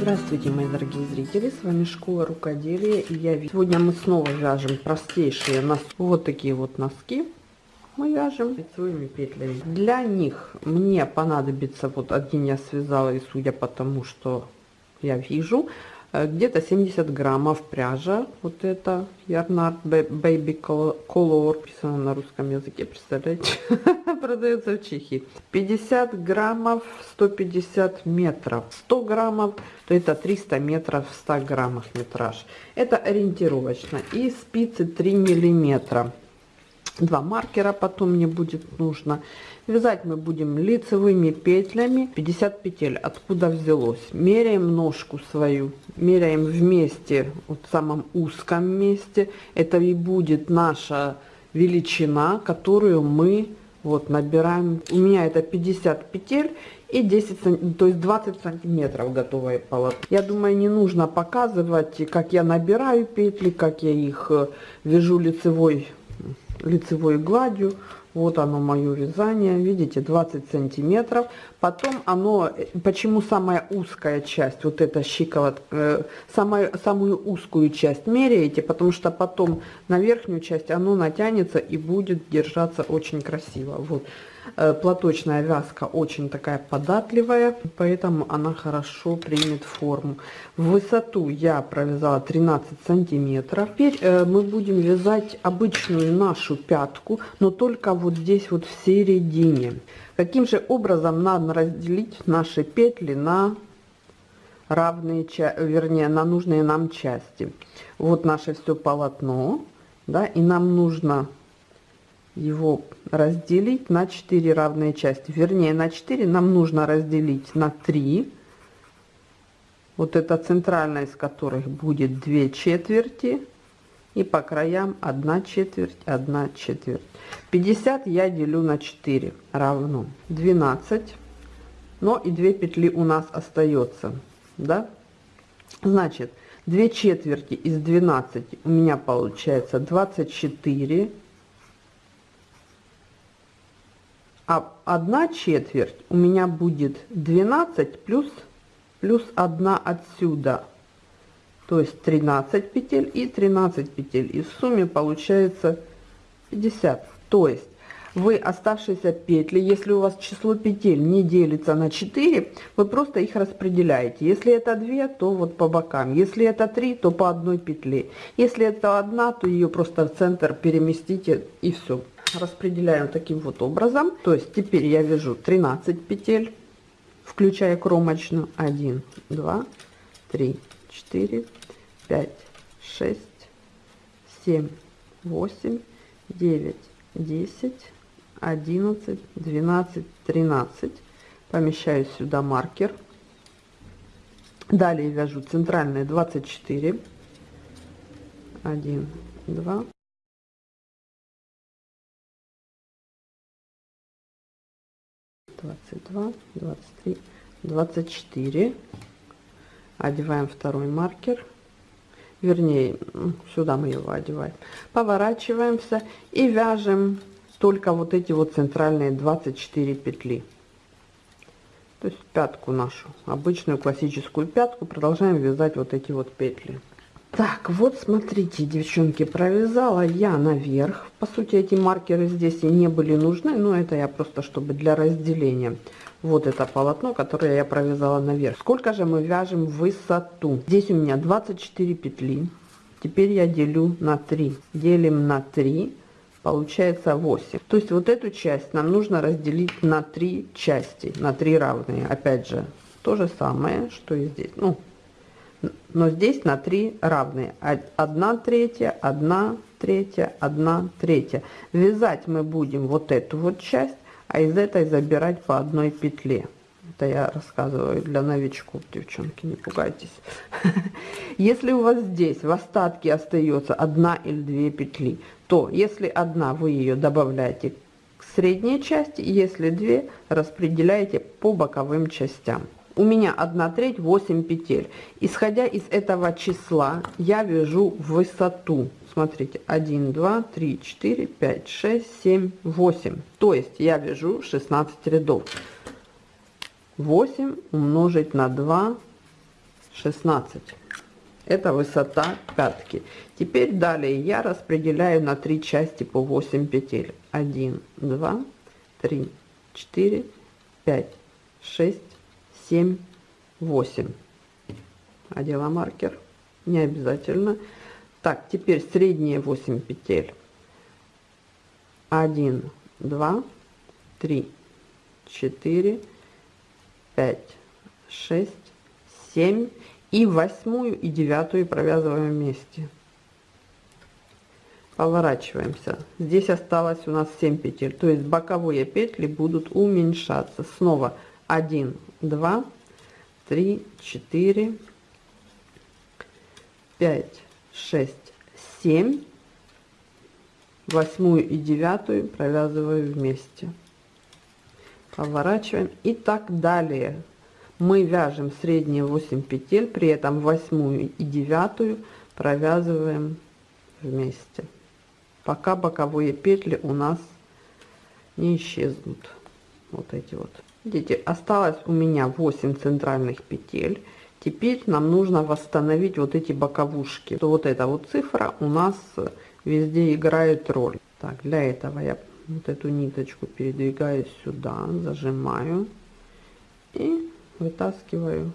Здравствуйте, мои дорогие зрители, с вами Школа Рукоделия, и я сегодня мы снова вяжем простейшие носки, вот такие вот носки. Мы вяжем лицевыми петлями. Для них мне понадобится, вот один я связала, и судя по тому, что я вижу, где-то 70 граммов пряжа, вот это Yarnart Baby Color, написано на русском языке, представляете, продается в Чехии. 50 граммов, 150 метров, 100 граммов, то это 300 метров в 100 граммах метраж. Это ориентировочно. И спицы 3 миллиметра два маркера потом мне будет нужно. Вязать мы будем лицевыми петлями. 50 петель. Откуда взялось? Меряем ножку свою. Меряем вместе вот в самом узком месте. Это и будет наша величина которую мы вот набираем. У меня это 50 петель и 10 то есть 20 сантиметров готовое полотно я думаю не нужно показывать как я набираю петли как я их э, вяжу лицевой лицевой гладью. Вот оно мое вязание. Видите 20 сантиметров. Потом оно почему самая узкая часть вот эта щиколотка э, самая самую узкую часть меряете потому что потом на верхнюю часть оно натянется и будет держаться очень красиво. Вот. Э, платочная вязка очень такая податливая, поэтому она хорошо примет форму. Высоту я провязала 13 сантиметров. Теперь э, мы будем вязать обычную нашу пятку, но только вот здесь вот в середине. Каким же образом надо разделить наши петли на равные, вернее, на нужные нам части. Вот наше все полотно, да, и нам нужно его разделить на 4 равные части. Вернее, на 4 нам нужно разделить на 3. Вот это центральная, из которых будет 2 четверти. И по краям 1 четверть, 1 четверть. 50 я делю на 4 равно 12. Но и 2 петли у нас остается. Да? Значит, 2 четверти из 12 у меня получается 24 а одна четверть у меня будет 12 плюс плюс 1 отсюда. То есть 13 петель и 13 петель. И в сумме получается 50 то есть вы оставшиеся петли если у вас число петель не делится на 4 вы просто их распределяете. Если это 2 то вот по бокам. Если это 3 то по одной петле. Если это одна то ее просто в центр переместите и все распределяем таким вот образом. То есть теперь я вяжу 13 петель, включая кромочную. 1, 2, 3, 4, 5, 6, 7, 8, 9, 10, 11, 12, 13. Помещаю сюда маркер. Далее вяжу центральные 24. 1, 2, 22 23 24 одеваем второй маркер. Вернее сюда мы его одеваем. Поворачиваемся и вяжем только вот эти вот центральные 24 петли. То есть пятку нашу обычную классическую пятку продолжаем вязать вот эти вот петли так, вот смотрите, девчонки, провязала я наверх. По сути, эти маркеры здесь и не были нужны, но это я просто, чтобы для разделения. Вот это полотно, которое я провязала наверх. Сколько же мы вяжем высоту? Здесь у меня 24 петли. Теперь я делю на 3. Делим на 3, получается 8. То есть вот эту часть нам нужно разделить на 3 части, на 3 равные. Опять же, то же самое, что и здесь. Ну, но здесь на 3 равные. 1 третья, 1 третья, 1 третья. Вязать мы будем вот эту вот часть, а из этой забирать по одной петле. Это я рассказываю для новичков, девчонки, не пугайтесь. Если у вас здесь в остатке остается одна или две петли, то если одна, вы ее добавляете к средней части, если две, распределяете по боковым частям у меня 1 треть 8 петель. Исходя из этого числа я вяжу высоту. Смотрите 1 2 3 4 5 6 7 8 то есть я вяжу 16 рядов. 8 умножить на 2 16 это высота пятки. Теперь далее я распределяю на три части по 8 петель. 1 2 3 4 5 6 7 8 одела маркер не обязательно. Так теперь средние 8 петель. 1 2 3 4 5 6 7 и восьмую и девятую провязываем вместе. Поворачиваемся. Здесь осталось у нас 7 петель. То есть боковые петли будут уменьшаться. Снова 1 2 3 4 5 6 7 восьмую и девятую провязываю вместе. Поворачиваем. И так далее. Мы вяжем средние 8 петель при этом восьмую и девятую провязываем вместе. Пока боковые петли у нас не исчезнут. Вот эти вот видите осталось у меня 8 центральных петель. Теперь нам нужно восстановить вот эти боковушки. То вот эта вот цифра у нас везде играет роль. Так для этого я вот эту ниточку передвигаю сюда зажимаю и вытаскиваю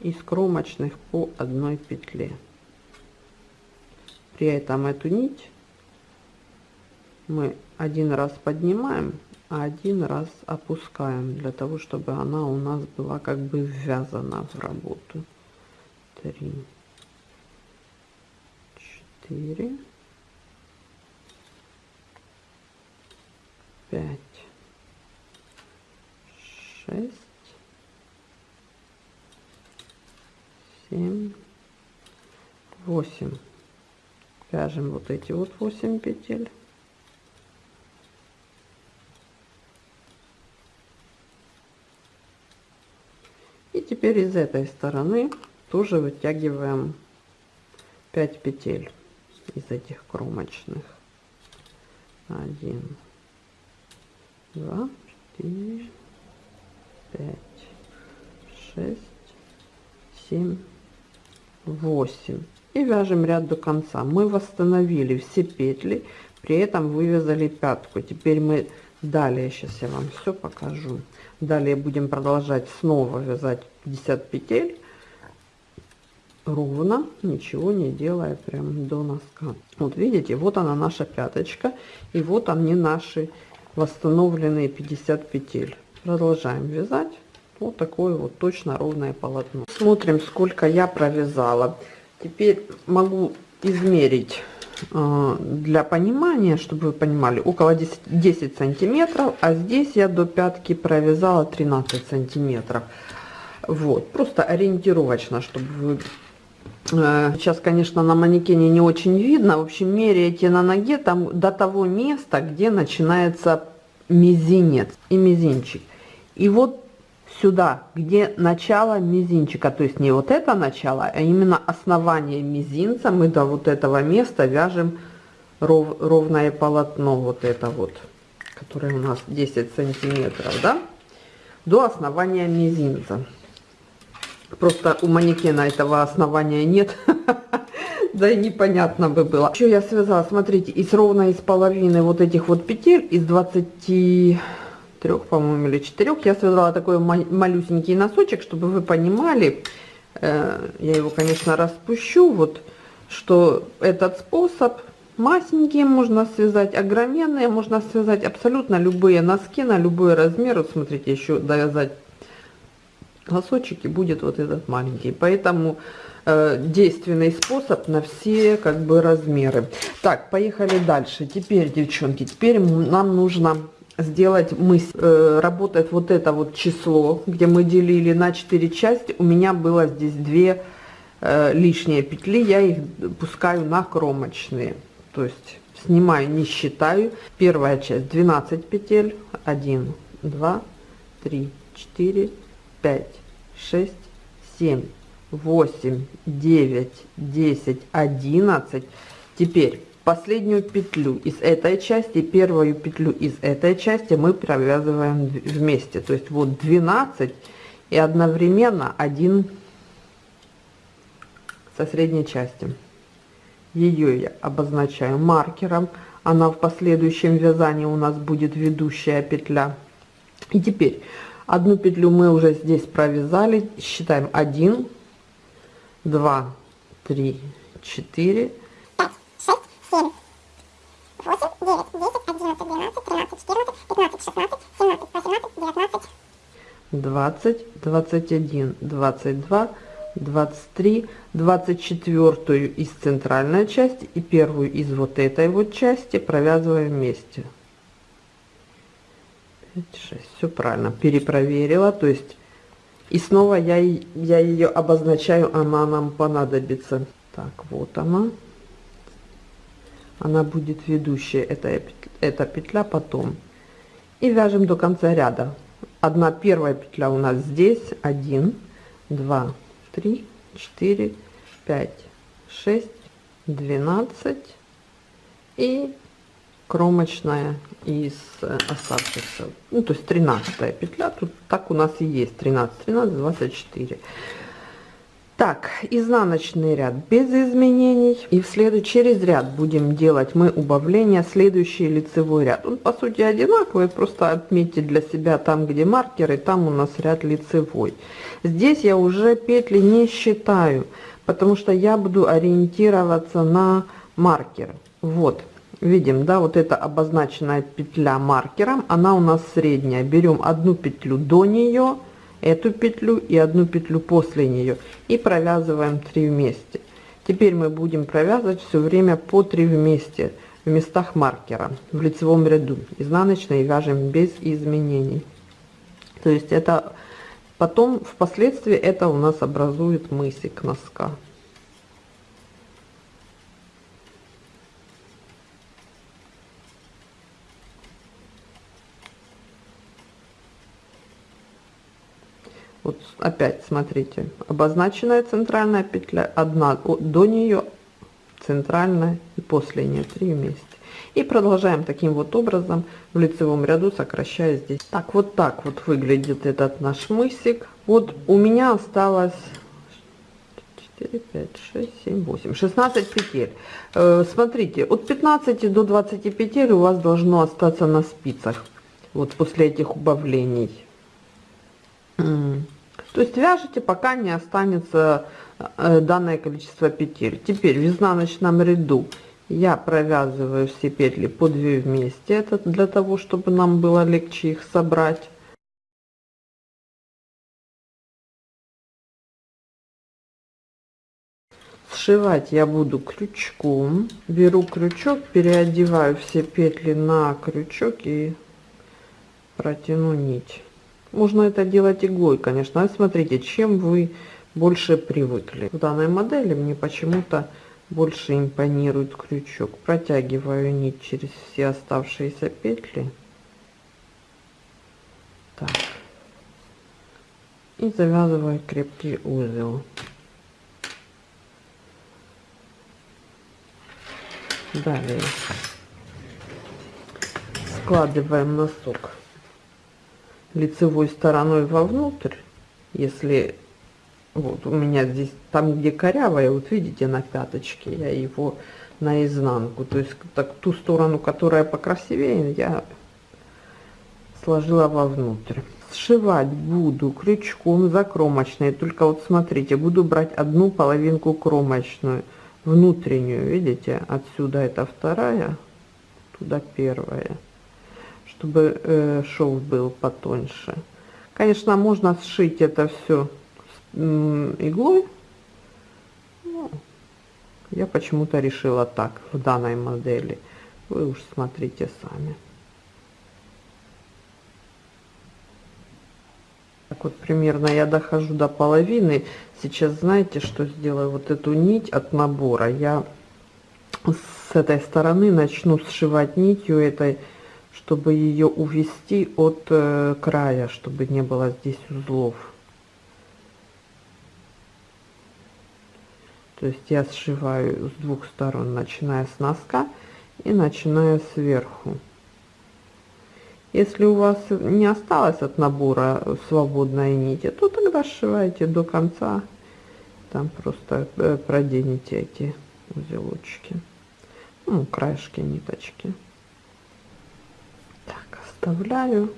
из кромочных по одной петле. При этом эту нить мы один раз поднимаем один раз опускаем для того чтобы она у нас была как бы ввязана в работу 3 4 5 шесть, семь, восемь. Вяжем вот эти вот восемь петель. Теперь из этой стороны тоже вытягиваем 5 петель из этих кромочных. 1, 2, 4, пять, шесть, семь, восемь. И вяжем ряд до конца. Мы восстановили все петли, при этом вывязали пятку. Теперь мы далее, сейчас я вам все покажу. Далее будем продолжать снова вязать 50 петель. Ровно, ничего не делая прям до носка. Вот видите, вот она наша пяточка, и вот они наши восстановленные 50 петель. Продолжаем вязать. Вот такое вот точно ровное полотно. Смотрим сколько я провязала. Теперь могу измерить для понимания чтобы вы понимали около 10, 10 сантиметров а здесь я до пятки провязала 13 сантиметров вот просто ориентировочно чтобы вы э, Сейчас, конечно, на манекене не очень видно. В общем, меряете на ноге там до того места, где начинается мизинец и мизинчик. И вот сюда, где начало мизинчика, то есть не вот это начало, а именно основание мизинца, мы до вот этого места вяжем ров, ровное полотно, вот это вот, которое у нас 10 сантиметров, да, до основания мизинца. Просто у манекена этого основания нет, да и непонятно бы было. Еще я связала, смотрите, из ровно из половины вот этих вот петель, из 20 трех, по-моему, или четырех. Я связала такой малюсенький носочек, чтобы вы понимали, э, я его, конечно, распущу, вот, что этот способ масенькие можно связать, огроменные можно связать абсолютно любые носки на любой размер. Вот смотрите, еще довязать носочек и будет вот этот маленький. Поэтому э, действенный способ на все как бы размеры. Так, поехали дальше. Теперь, девчонки, теперь нам нужно сделать мы э, работает вот это вот число где мы делили на 4 части у меня было здесь две э, лишние петли я их пускаю на кромочные. То есть снимаю не считаю. Первая часть 12 петель. 1 2 3 4 5 6 7 8 9 10 11 теперь последнюю петлю из этой части первую петлю из этой части мы провязываем вместе то есть вот 12 и одновременно один со средней части. Ее я обозначаю маркером, она в последующем вязании у нас будет ведущая петля. И теперь одну петлю мы уже здесь провязали, считаем 1, 2, 3, 4, 5, 6, 7, 8, 9, 10, 11, 12, 13, 14, 15, 16, 17, 18, 19, 20, 21, 22, 23, 24 из центральной части и первую из вот этой вот части провязываем вместе. 5, 6, все правильно, перепроверила, то есть и снова я, я ее обозначаю, она нам понадобится. Так, вот она. Она будет ведущая, это, эта петля потом. И вяжем до конца ряда. Одна первая петля у нас здесь, 1, 2, 3, 4, 5, 6, 12 и кромочная из э, оставшихся, ну то есть 13 петля, тут так у нас и есть. 13, 13, 24. Так, изнаночный ряд без изменений. И в следующий через ряд будем делать мы убавление, следующий лицевой ряд. Он по сути одинаковый, просто отметьте для себя там, где маркеры, там у нас ряд лицевой. Здесь я уже петли не считаю, потому что я буду ориентироваться на маркер. Вот, видим, да, вот эта обозначенная петля маркером, она у нас средняя. Берем одну петлю до нее, эту петлю и одну петлю после нее и провязываем 3 вместе. Теперь мы будем провязывать все время по 3 вместе в местах маркера в лицевом ряду. Изнаночной вяжем без изменений. То есть это потом впоследствии это у нас образует мысик носка вот опять смотрите обозначенная центральная петля одна до нее центральная и после нее три вместе. И продолжаем таким вот образом в лицевом ряду сокращая здесь. Так вот так вот выглядит этот наш мысик. Вот у меня осталось 4 5 6 7 8 16 петель. Э, смотрите от 15 до 20 петель у вас должно остаться на спицах вот после этих убавлений то есть вяжите, пока не останется э, данное количество петель. Теперь в изнаночном ряду я провязываю все петли по 2 вместе. Это для того, чтобы нам было легче их собрать. Сшивать я буду крючком. Беру крючок, переодеваю все петли на крючок и протяну нить. Можно это делать иглой, конечно. А смотрите, чем вы больше привыкли. В данной модели мне почему-то больше импонирует крючок. Протягиваю нить через все оставшиеся петли. Так. И завязываю крепкий узел. Далее складываем носок лицевой стороной вовнутрь, если вот у меня здесь, там где корявая, вот видите на пяточке, я его наизнанку, то есть так ту сторону, которая покрасивее, я сложила вовнутрь. Сшивать буду крючком закромочной, только вот смотрите, буду брать одну половинку кромочную, внутреннюю, видите, отсюда это вторая, туда первая чтобы э, шов был потоньше. Конечно, можно сшить это все иглой. Ну, я почему-то решила так в данной модели. Вы уж смотрите сами. Так вот примерно я дохожу до половины. Сейчас знаете, что сделаю? Вот эту нить от набора я с этой стороны начну сшивать нитью этой чтобы ее увести от э, края, чтобы не было здесь узлов. То есть я сшиваю с двух сторон, начиная с носка и начиная сверху. Если у вас не осталось от набора свободной нити, то тогда сшивайте до конца. Там просто э, проденете эти узелочки. Ну, краешки ниточки. Так, оставляю.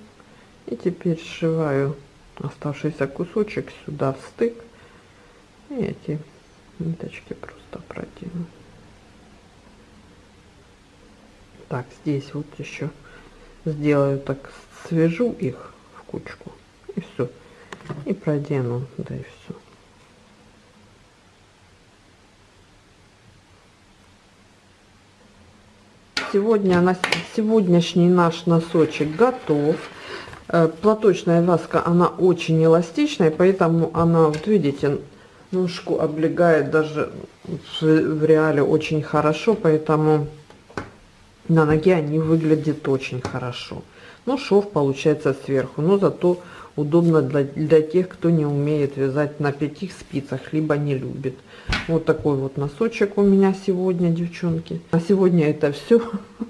И теперь сшиваю оставшийся кусочек сюда в стык. И эти ниточки просто продену. Так, здесь вот еще сделаю так, свяжу их в кучку. И все. И продену, да и все. Сегодня сегодняшний наш носочек готов. Э, платочная вязка, она очень эластичная, поэтому она, вот видите, ножку облегает даже в, в реале очень хорошо, поэтому на ноге они выглядят очень хорошо. Но шов получается сверху, но зато удобно для, для тех, кто не умеет вязать на пяти спицах, либо не любит. Вот такой вот носочек у меня сегодня, девчонки. На сегодня это все.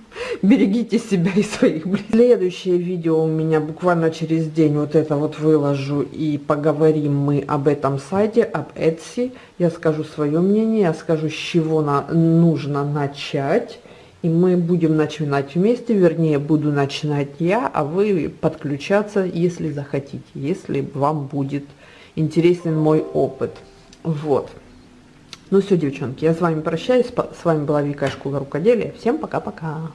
Берегите себя и своих близких. Следующее видео у меня буквально через день вот это вот выложу и поговорим мы об этом сайте, об Etsy. Я скажу свое мнение, я скажу, с чего на, нужно начать. И мы будем начинать вместе, вернее, буду начинать я, а вы подключаться, если захотите, если вам будет интересен мой опыт. Вот. Ну все, девчонки, я с вами прощаюсь. С вами была Вика Школа Рукоделия. Всем пока-пока.